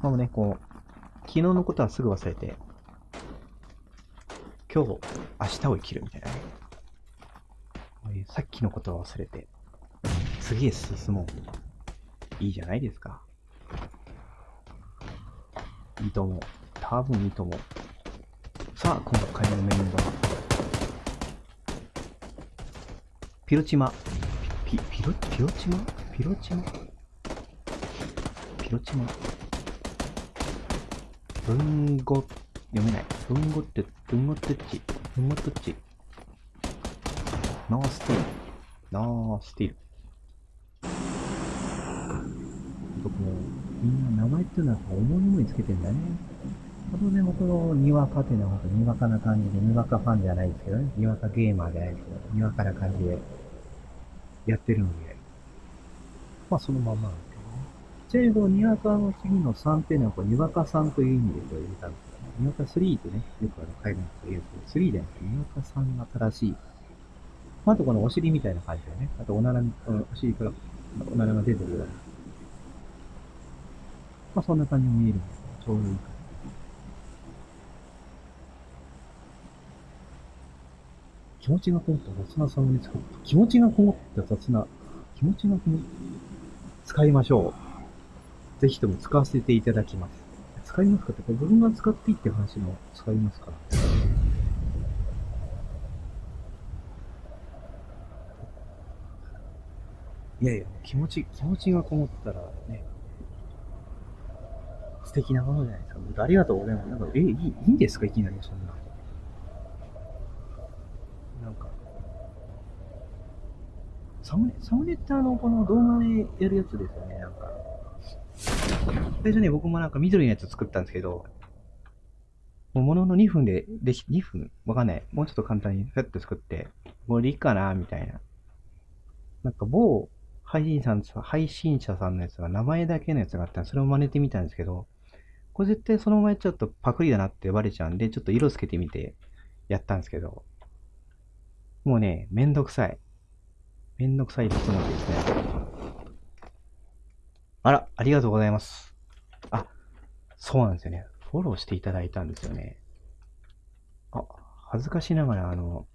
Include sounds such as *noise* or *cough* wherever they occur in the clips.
まあね、こう、昨日のことはすぐ忘れて、今日、明日を生きるみたいなね。こういうさっきのことは忘れて、次へ進もう。いいじゃないですか。いいと思う。多分いいと思う。さあ、今回のメインは、ピロチマ。ピピロ、ピロチマ？ピロチマ？ピロチマ？文語、読めない。文語って、文語ってっち。文語ってっち。ノースティール。ノースティール。僕も、みんな名前っていうのは思い思いつけてんだね。当然僕のにわかっていうのは本当にわかな感じで、にわかファンじゃないですけどね。にわかゲーマーじゃないですけど、にわかな感じでやってるので、まあそのままなんですけどね。ちなみにこのにわかの次の3っていうのは、こうにわか3という意味でこれ入れたんですけどね。にわか3ってね、よくあの海外の人が言うけど、3じゃなくてにわか3が正しい。あ、とこのお尻みたいな感じでね。あとおなら、お尻からおならが出てるような。まあそんな感じに見えるんで、ちょうどいいかな。気持ちがこもった雑なサムネ使う。気持ちがこもった雑な、気持ちがこもった。使いましょう。ぜひとも使わせていただきます。使いますか？って、これ僕が使っていいって話も使いますから。いやいや、気持ち、気持ちがこもったらね、素敵なものじゃないですか。ありがとうございます。なんか、え、いい、いいんですか？いきなりそんな。なんか、サムネ、サムネってあの、この動画でやるやつですよね、なんか。最初ね、僕もなんか緑のやつ作ったんですけど、もうものの2分で、でき、2分？わかんない。もうちょっと簡単にフェッと作って、もういいかな、みたいな。なんか某配信さん、配信者さんのやつが名前だけのやつがあったんで、それを真似てみたんですけど、これ絶対そのままやっちゃうとパクリだなって呼ばれちゃうんで、ちょっと色つけてみてやったんですけど、もうね、めんどくさい。めんどくさいですのでですね。あら、ありがとうございます。あ、そうなんですよね。フォローしていただいたんですよね。あ、恥ずかしながら、あの、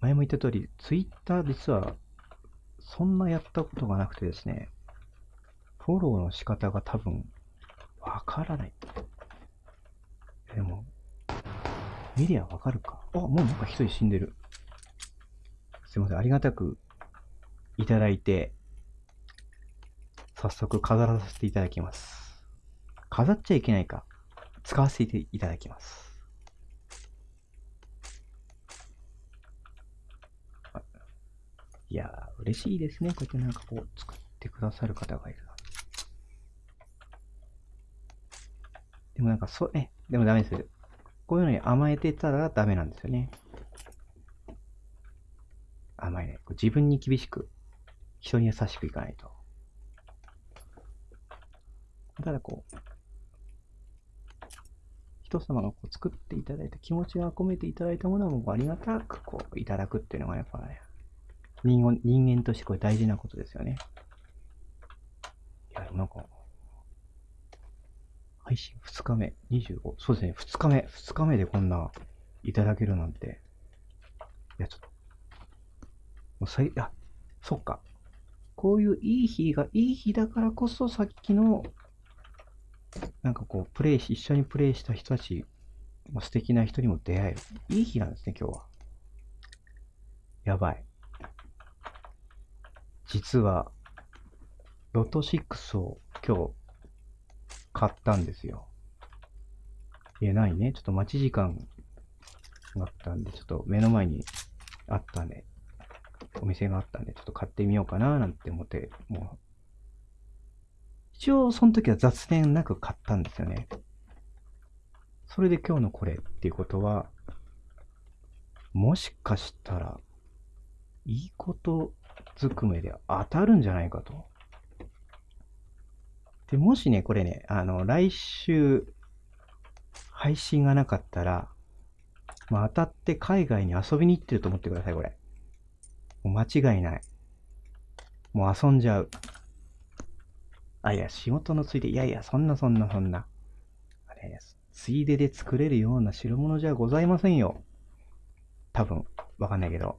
前も言った通り、ツイッター実は、そんなやったことがなくてですね、フォローの仕方が多分、わからない。でも、見りゃわかるか。あ、もうなんか一人死んでる。すいません、ありがたくいただいて、早速飾らせていただきます。飾っちゃいけないか。使わせていただきます。いやー、嬉しいですね。こうやってなんかこう作ってくださる方がいるな。でもなんかそう、え、でもダメです。こういうのに甘えてたらダメなんですよね。甘い。こう自分に厳しく、人に優しくいかないと。ただこう、人様がこう作っていただいた気持ちが込めていただいたものをありがたくこういただくっていうのがやっぱね、人人間としてこれ大事なことですよね。いや、なんか、配信2日目、25、そうですね、2日目、2日目でこんないただけるなんて、いや、ちょっと、もうさい、あ、そっか。こういういい日が、いい日だからこそさっきの、なんかこう、プレイし、一緒にプレイした人たち、まあ素敵な人にも出会える。いい日なんですね、今日は。やばい。実は、ロト6を今日買ったんですよ。いや、ないね。ちょっと待ち時間があったんで、ちょっと目の前にあったんで、お店があったんで、ちょっと買ってみようかななんて思って、もう、一応その時は雑念なく買ったんですよね。それで今日のこれっていうことは、もしかしたら、いいことずくめで当たるんじゃないかと。で、もしね、これね、あの、来週、配信がなかったら、まあ、当たって海外に遊びに行ってると思ってください、これ。もう間違いない。もう遊んじゃう。あ、いや、仕事のついで、いやいや、そんなそんなそんな。あれ、ついでで作れるような代物じゃございませんよ。多分、わかんないけど。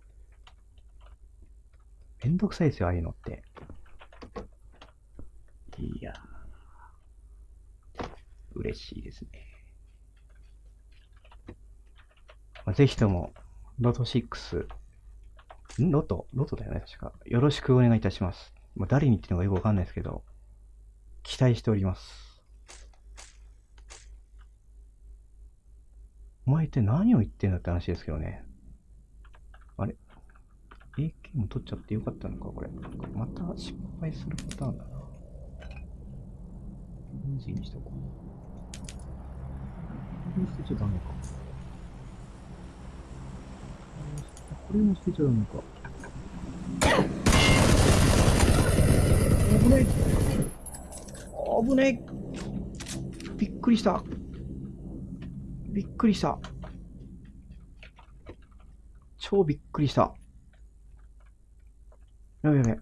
めんどくさいですよ、ああいうのって。いや、嬉しいですね。まあ、ぜひとも、ロト6、ん？ロト？ロトだよね、確か。よろしくお願いいたします。もう誰に言ってるのかよくわかんないですけど、期待しております。お前って何を言ってんだって話ですけどね。あれ ?AK も取っちゃってよかったのかこれ。また失敗するパターンだな。イージーにしとこう。これも捨てちゃダメか。これも捨てちゃダメか。危ない危ない。びっくりした。びっくりした。超びっくりした。やべやべ。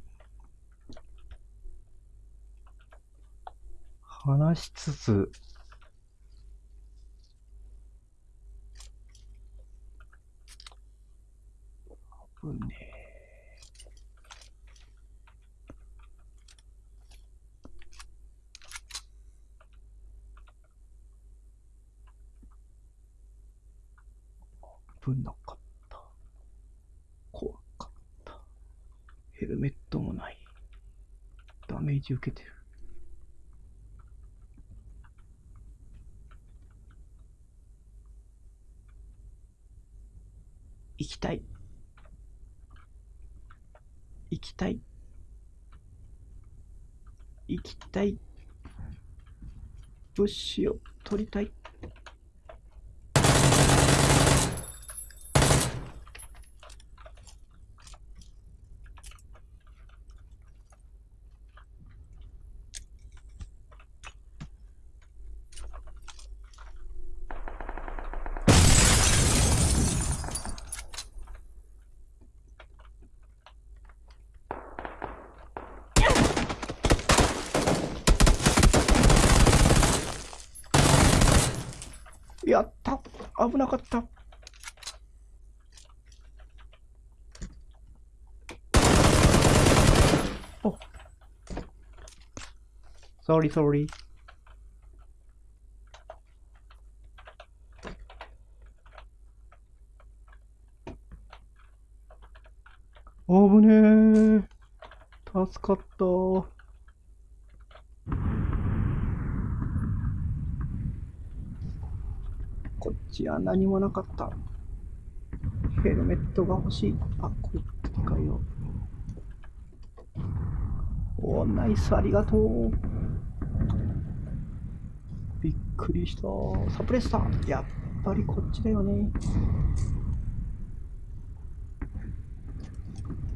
話しつつ。危ねえ。危なかった。怖かった。ヘルメットもない。ダメージ受けてる。行きたい。行きたい。行きたい。物資を取りたい。やった危なかった。お。Sorry sorry. 危ねえ。助かった。こっちは何もなかった。ヘルメットが欲しい。あ、これ使いよう。おナイス、ありがとう。びっくりした。サプレッサー。やっぱりこっちだよね。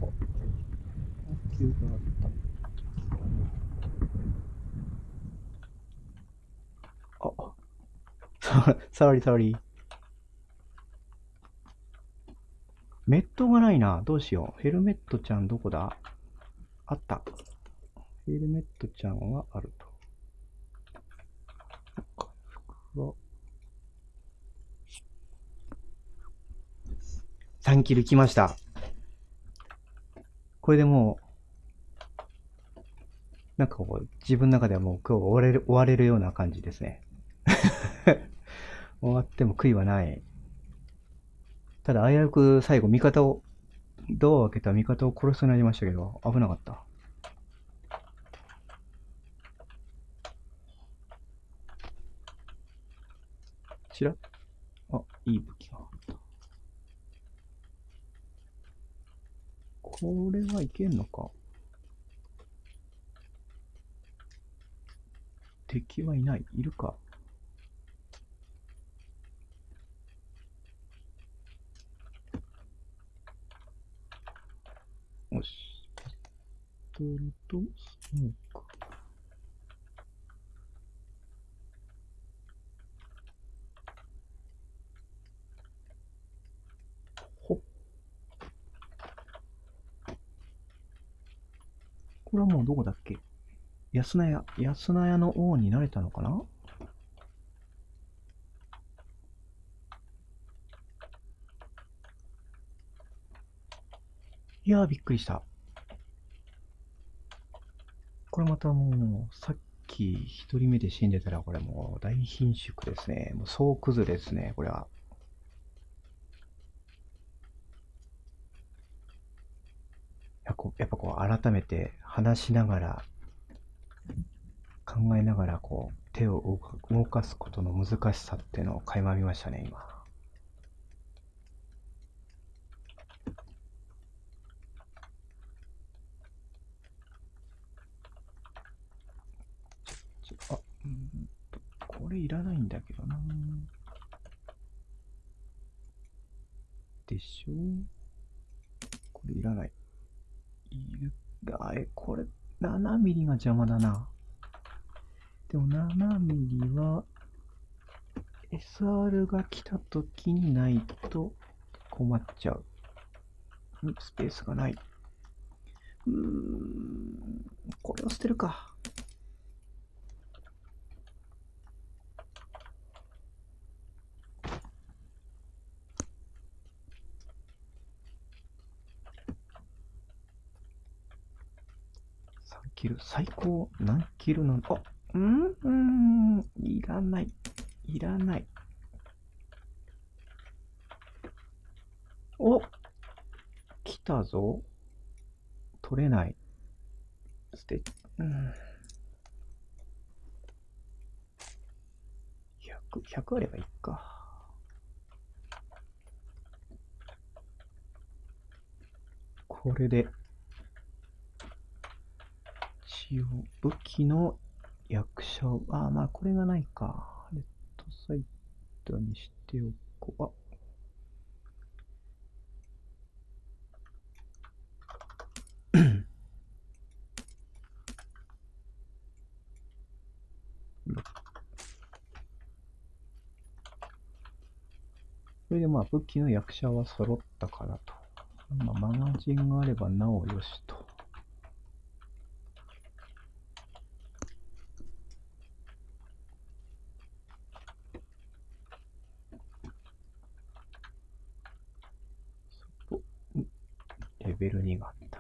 お急があった。あ、*laughs* sorry, sorry. メットがないな。どうしよう。ヘルメットちゃんどこだ？あった。ヘルメットちゃんはあると。そっか、服は。3キル来ました。これでもう、なんかこう、自分の中ではもう今日終われる、終われるような感じですね。終わっても悔いはない。ただ、危うく最後、味方を、ドアを開けた味方を殺しそうになりましたけど、危なかった。ちらあ、いい武器があった。これはいけんのか？敵はいないいるか？よし。ピストルとスモーク。ほっ。これはもうどこだっけ？安名屋、安名屋の王になれたのかな？いやー、びっくりした。これまたもう、さっき一人目で死んでたら、これもう大貧縮ですね。もう総崩れですね、これは。やっぱこう改めて話しながら考えながらこう手を動かすことの難しさっていうのを垣間見ましたね今ちょあうんとこれいらないんだけどなでしょ？これいらないいるあえこれ7ミリが邪魔だなでも7ミリは SR が来た時にないと困っちゃう。スペースがない。うーん、これを捨てるか。3キル、最高何キルなの？あ、うんうん、いらない。いらない。お来たぞ。取れない。捨て、うん。100、100あればいいか。これで、応、武器の役者を、ああ、まあ、これがないか。レッドサイトにしておこう。あ *clears throat* それでまあ武器の役者は揃ったからと。まあ、マガジンがあればなおよしと。そこんレベル2があった。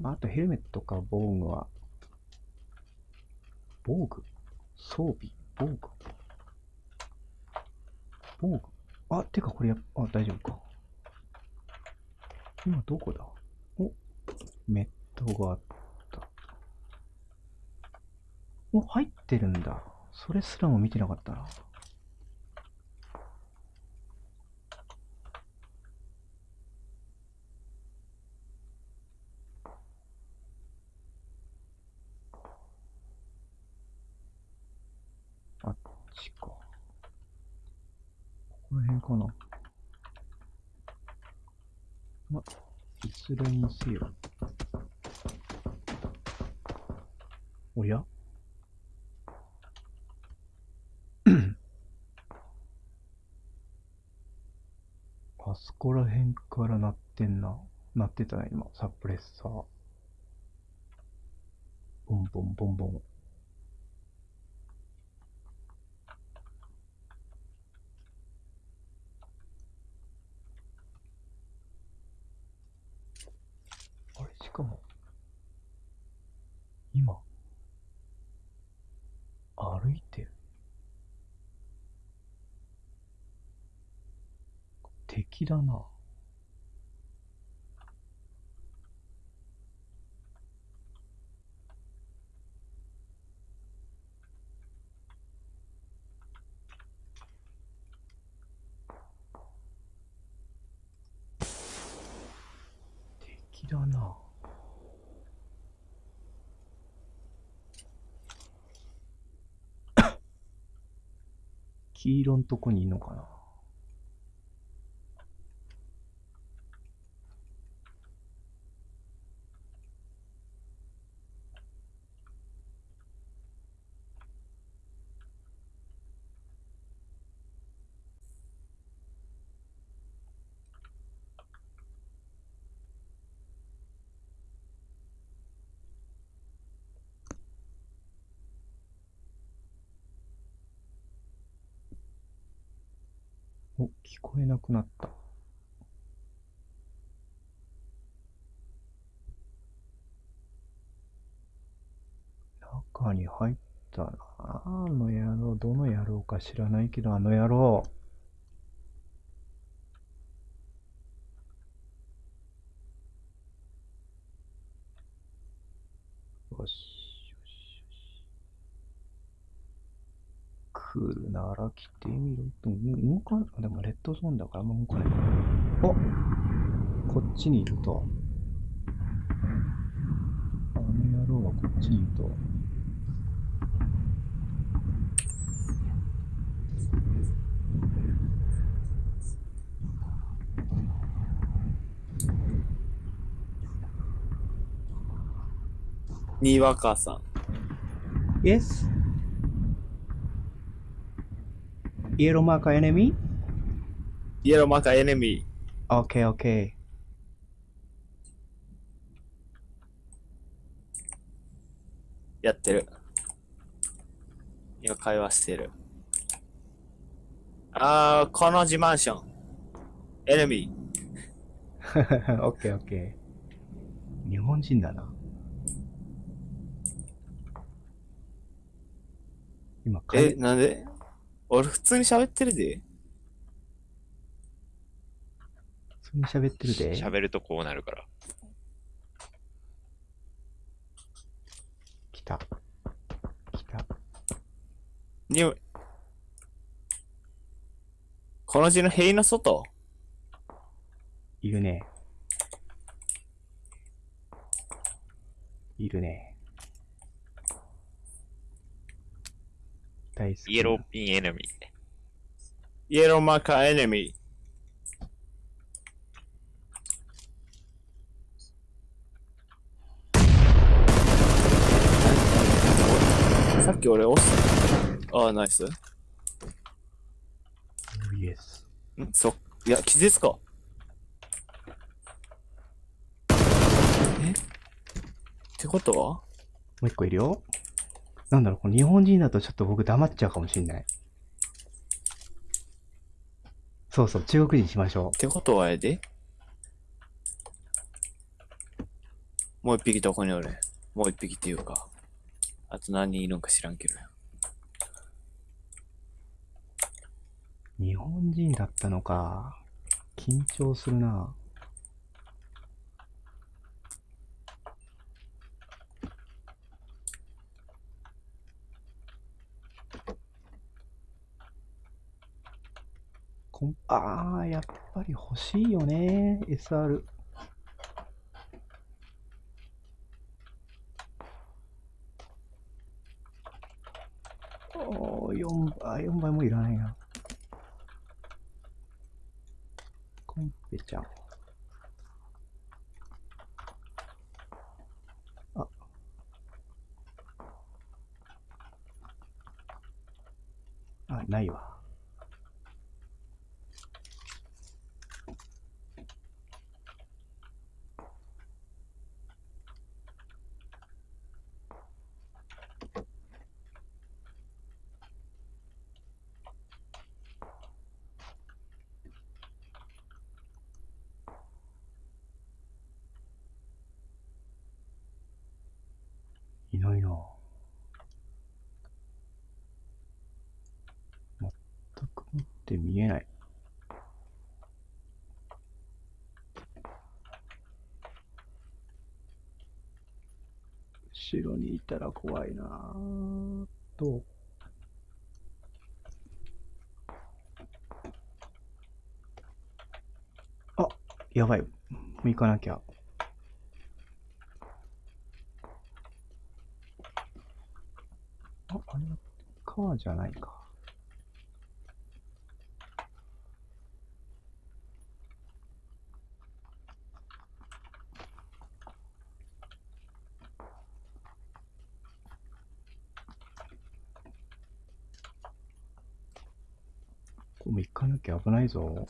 まあ、あとヘルメットか防具は、防具？装備？防具？防具？あ、てかこれやあ、大丈夫か。今どこだ？お、メットがあった。お、入ってるんだ。それすらも見てなかったな。あっちか。ここら辺かな。ま、いずれにせよ。おや？*coughs* あそこら辺から鳴ってんな。鳴ってたね、今。サプレッサー。ボンボンボンボン。あれ、しかも、今、歩いてる。敵だな。敵だな。黄色んとこにいんのかな。聞こえなくなった。中に入ったな。あの野郎、どの野郎か知らないけど、あの野郎。よし、よし、よし。来るなら来てみろと。うん動かん、でもレッドゾーンだからあんま動かない。おこっちにいると。あの野郎はこっちにいると。にわかさん。Yes? Yellow marker enemy? イエローマーカーエネミ Okay, okay. ーやってる。今会話してる。あー、この自慢ション。エネミ okay, okay. 日本人だな。今、ー。え、なんで？俺普通に喋ってるで。普通に喋ってるで。喋るとこうなるから。来た。来た。におい。この字の塀の外？いるね。いるね。大好きな。イエローピンエネミー。イエローマーカーエネミー。さっき俺押した。ああ、ナイス。んイエス。そ、いや、気絶か？え？ってことは？もう一個いるよ。なんだろう、この日本人だとちょっと僕黙っちゃうかもしんない。そうそう、中国人しましょってことはやでもう一匹どこにおる？もう一匹っていうか。あと何人いるんか知らんけど。日本人だったのか。緊張するな。こんああ、やっぱり欲しいよね。SR。おー、4倍、4倍もいらないな。コンペちゃん。あ。あ、ないわ。ないな全くもって見えない。後ろにいたら怖いなと。あ、やばい。もう行かなきゃ。7じゃないか。これも行かなきゃ危ないぞ。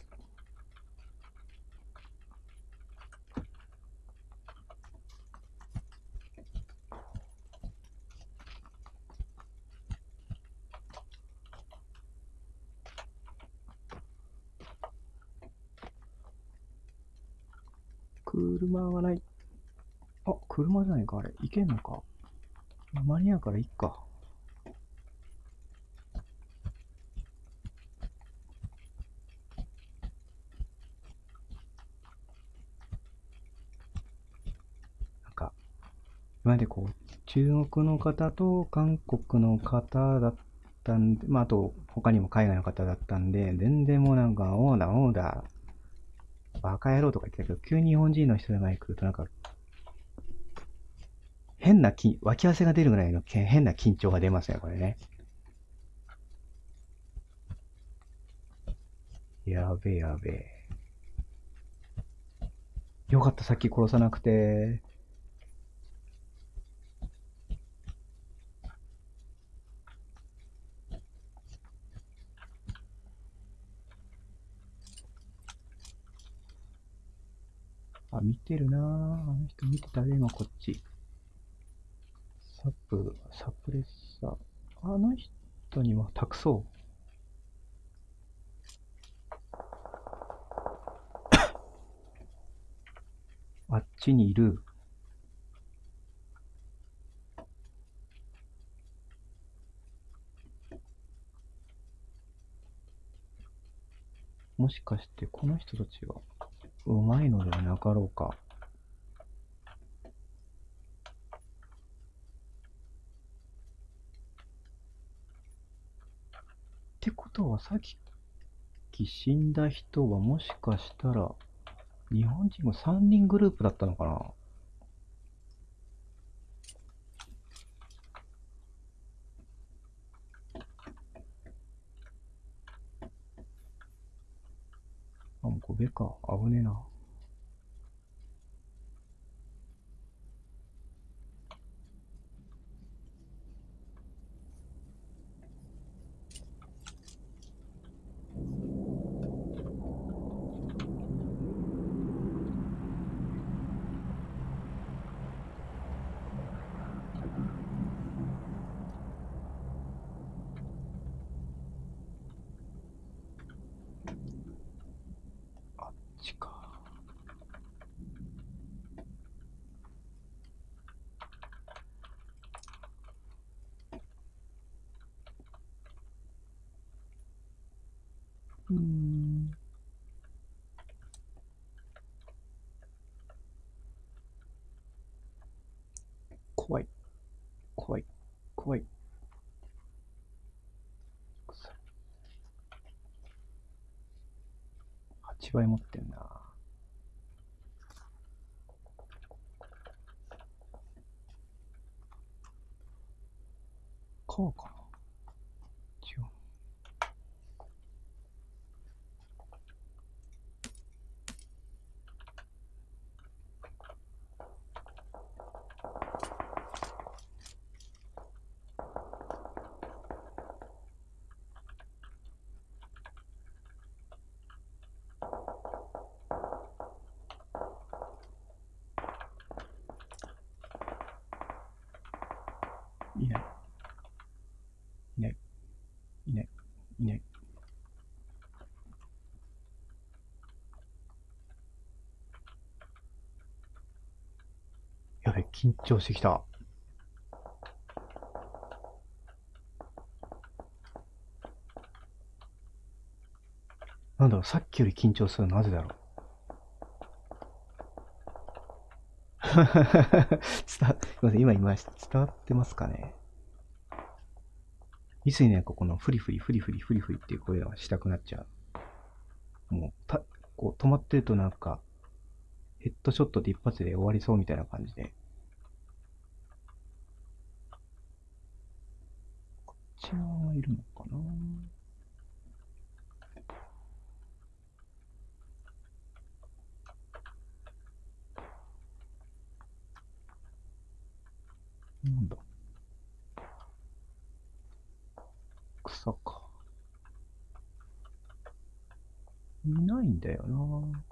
けんのか？間に合うから行っか。なんか、今までこう、中国の方と韓国の方だったんで、まあ、あと、他にも海外の方だったんで、全然もうなんか、オーダー、オーダー、バカ野郎とか言ってたけど、急に日本人の人が前来るとなんか、変なき、脇汗が出るぐらいの変な緊張が出ますね、これね。やべえやべえ。よかった、さっき殺さなくて。あ、見てるな。あの人見てたね、今こっち。サプ、サプレッサー。あの人には託そう。*coughs* あっちにいる。もしかしてこの人たちはうまいのではなかろうか。ってことはさっき死んだ人はもしかしたら日本人も3人グループだったのかな？あ、もうこべか。危ねえな。うん。怖い。怖い。怖い。8倍持ってんな。こうかな違う。いない。いない。いない。いない。やべ、緊張してきた。なんだろう、さっきより緊張するのなぜだろう。*laughs* 伝わ、すいません、今言いました。伝わってますかねいつにね、ここのフリフリ、フリフリ、フリフリっていう声がしたくなっちゃう。もう、た、こう、止まってるとなんか、ヘッドショットで一発で終わりそうみたいな感じで。こっち側がいるのかな？なんだ？草か。いないんだよな。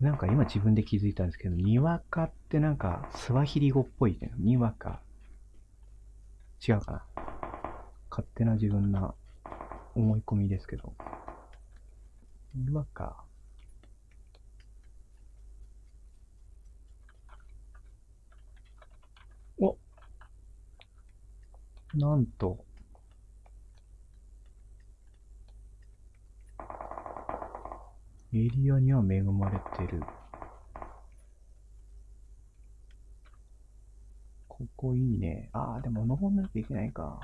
なんか今自分で気づいたんですけど、にわかってなんかスワヒリ語っぽいね。にわか。違うかな。勝手な自分な思い込みですけど。にわか。おなんと。エリアには恵まれてる。ここいいね。ああ、でも登んなきゃいけないか。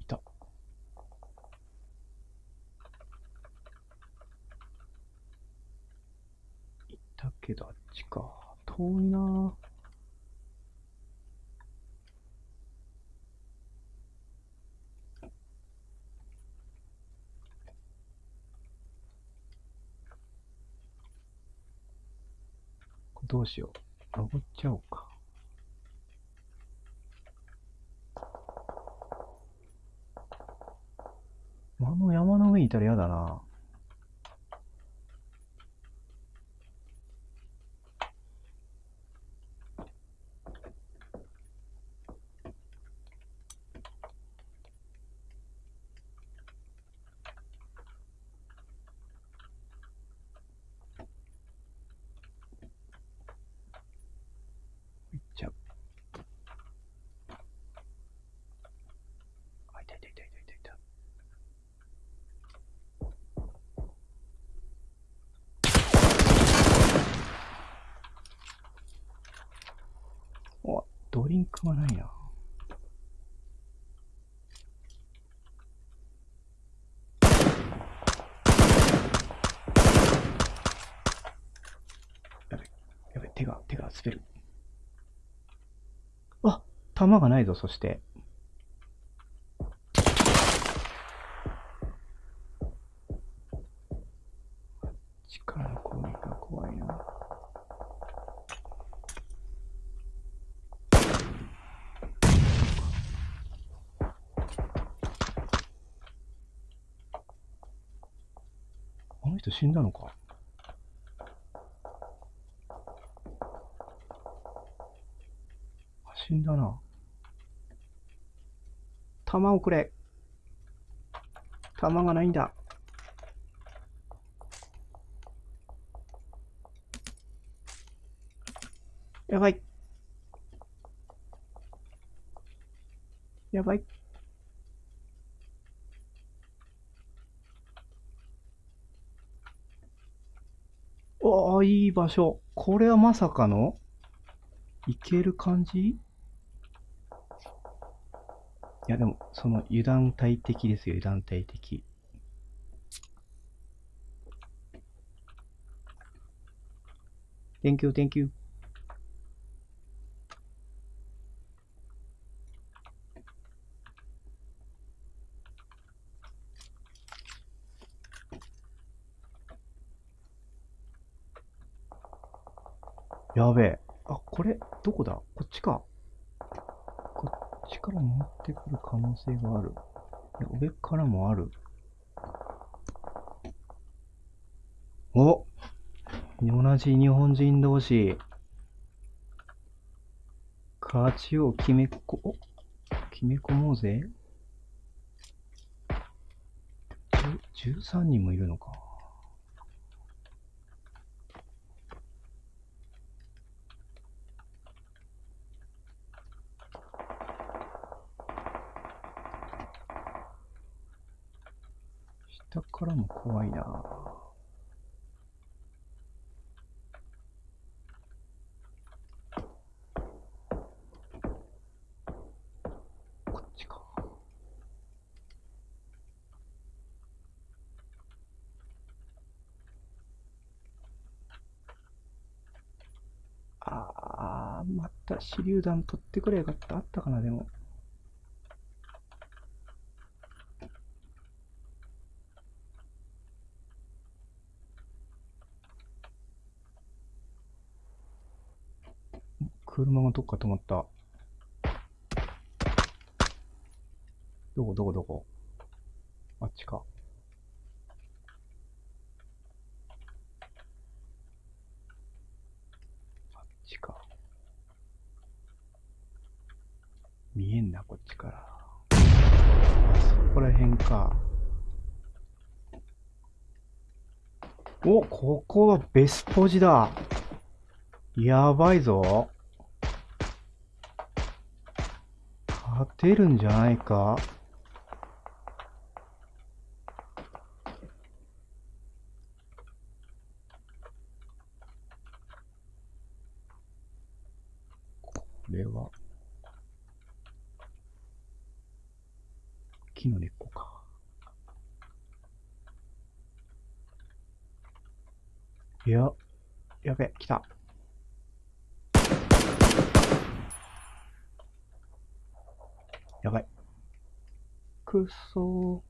いた。いたけどあっちか。遠いなぁ。どうしよう。登っちゃおうか。あの山の上にいたら嫌だな。行っちゃう。あ、いたいたいたいたいたいた。お、ドリンクはないな。やべ、やべ、手が、手が滑る。あ、弾がないぞ、そして。力の攻撃が怖いな。あの人死んだのか死んだな。弾をくれ。弾がないんだ。やばい。やばい。おー、いい場所。これはまさかのいける感じ？いや、でも、その油断大敵ですよ、油断大敵。Thank you, thank you. やべえ。あ、これ、どこだ？こっちか。こっちから回ってくる可能性がある。いや上からもある。お同じ日本人同士。勝ちを決めこ、お？決め込もうぜ。13人もいるのか。下からも怖いなこっちか。あー、また手榴弾取ってくれよかった。あったかな、でも。車がどっか止まった。どこどこどこ？あっちか。見えんな、こっちから。そこら辺か。お、ここはベスポジだ。やばいぞ。勝てるんじゃないか？これは、木の根っこか。いや、やべ、来た。やばい。くっそー。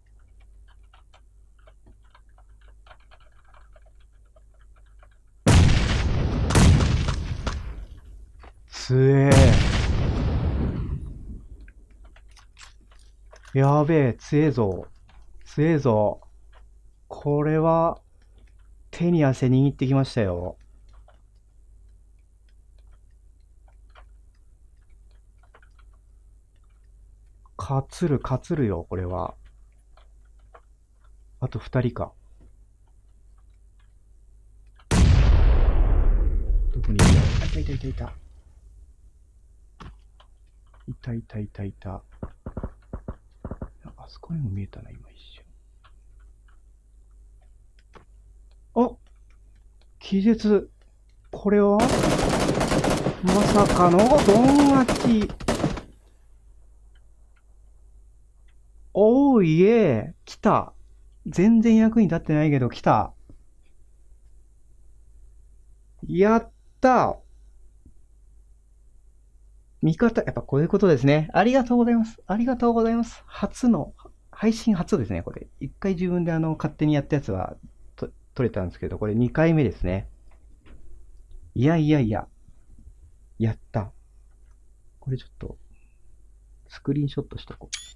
つえー。やべえ、つえぞ。つえぞ。これは、手に汗握ってきましたよ。かつる、かつるよ、これは。あと二人か。どこにいるあ、いたいたいたいた。いたいたいたいた。あそこにも見えたな、今一瞬。あ気絶。これは？まさかのドン勝ち。おーいえ、来た。全然役に立ってないけど来た。やった味方、やっぱこういうことですね。ありがとうございます。ありがとうございます。初の、配信初ですね、これ。一回自分であの、勝手にやったやつはと取れたんですけど、これ二回目ですね。いやいやいや。やった。これちょっと、スクリーンショットしとこう。